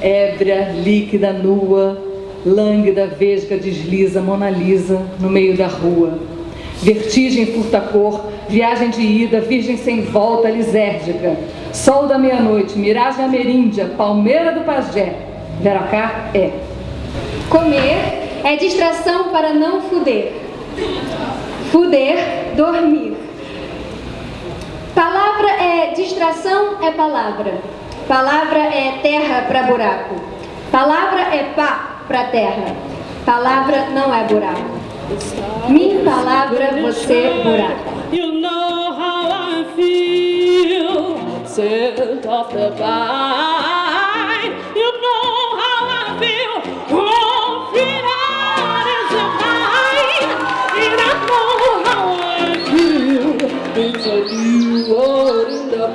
ébria, líquida, nua, lânguida, vesga, desliza, Mona Lisa, no meio da rua. Vertigem furta-cor, viagem de ida, virgem sem volta, lisérgica. Sol da meia-noite, miragem ameríndia, palmeira do pajé. Veracá é. Comer é distração para não fuder. Fuder, dormir. Palavra é distração, é palavra. Palavra é terra para buraco. Palavra é pá para terra. Palavra não é buraco. Minha palavra, você buraco. You know how I feel, set off the vine. You know how I feel, is mine. And I know how I feel, it's a new world in the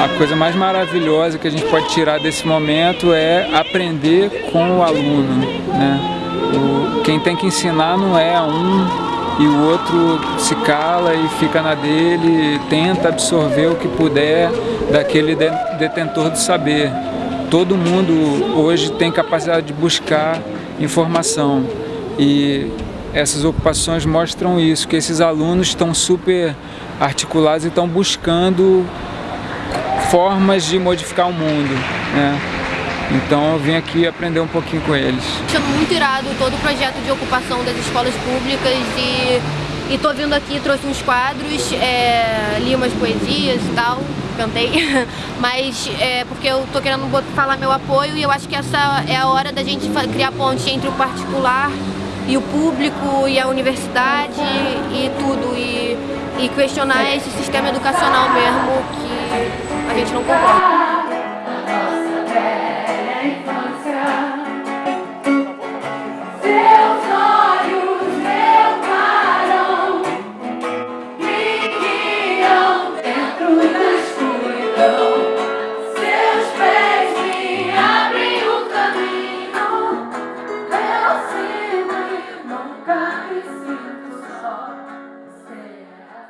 A coisa mais maravilhosa que a gente pode tirar desse momento é aprender com o aluno. Né? O, quem tem que ensinar não é um e o outro se cala e fica na dele, tenta absorver o que puder daquele de, detentor do saber. Todo mundo hoje tem capacidade de buscar informação e essas ocupações mostram isso, que esses alunos estão super articulados e estão buscando formas de modificar o mundo, né? Então eu vim aqui aprender um pouquinho com eles. Achando muito irado todo o projeto de ocupação das escolas públicas e, e tô vindo aqui, trouxe uns quadros, é, li umas poesias e tal, cantei, mas é porque eu tô querendo falar meu apoio e eu acho que essa é a hora da gente criar ponte entre o particular e o público e a universidade e tudo e, e questionar esse sistema educacional mesmo que gente não concorda.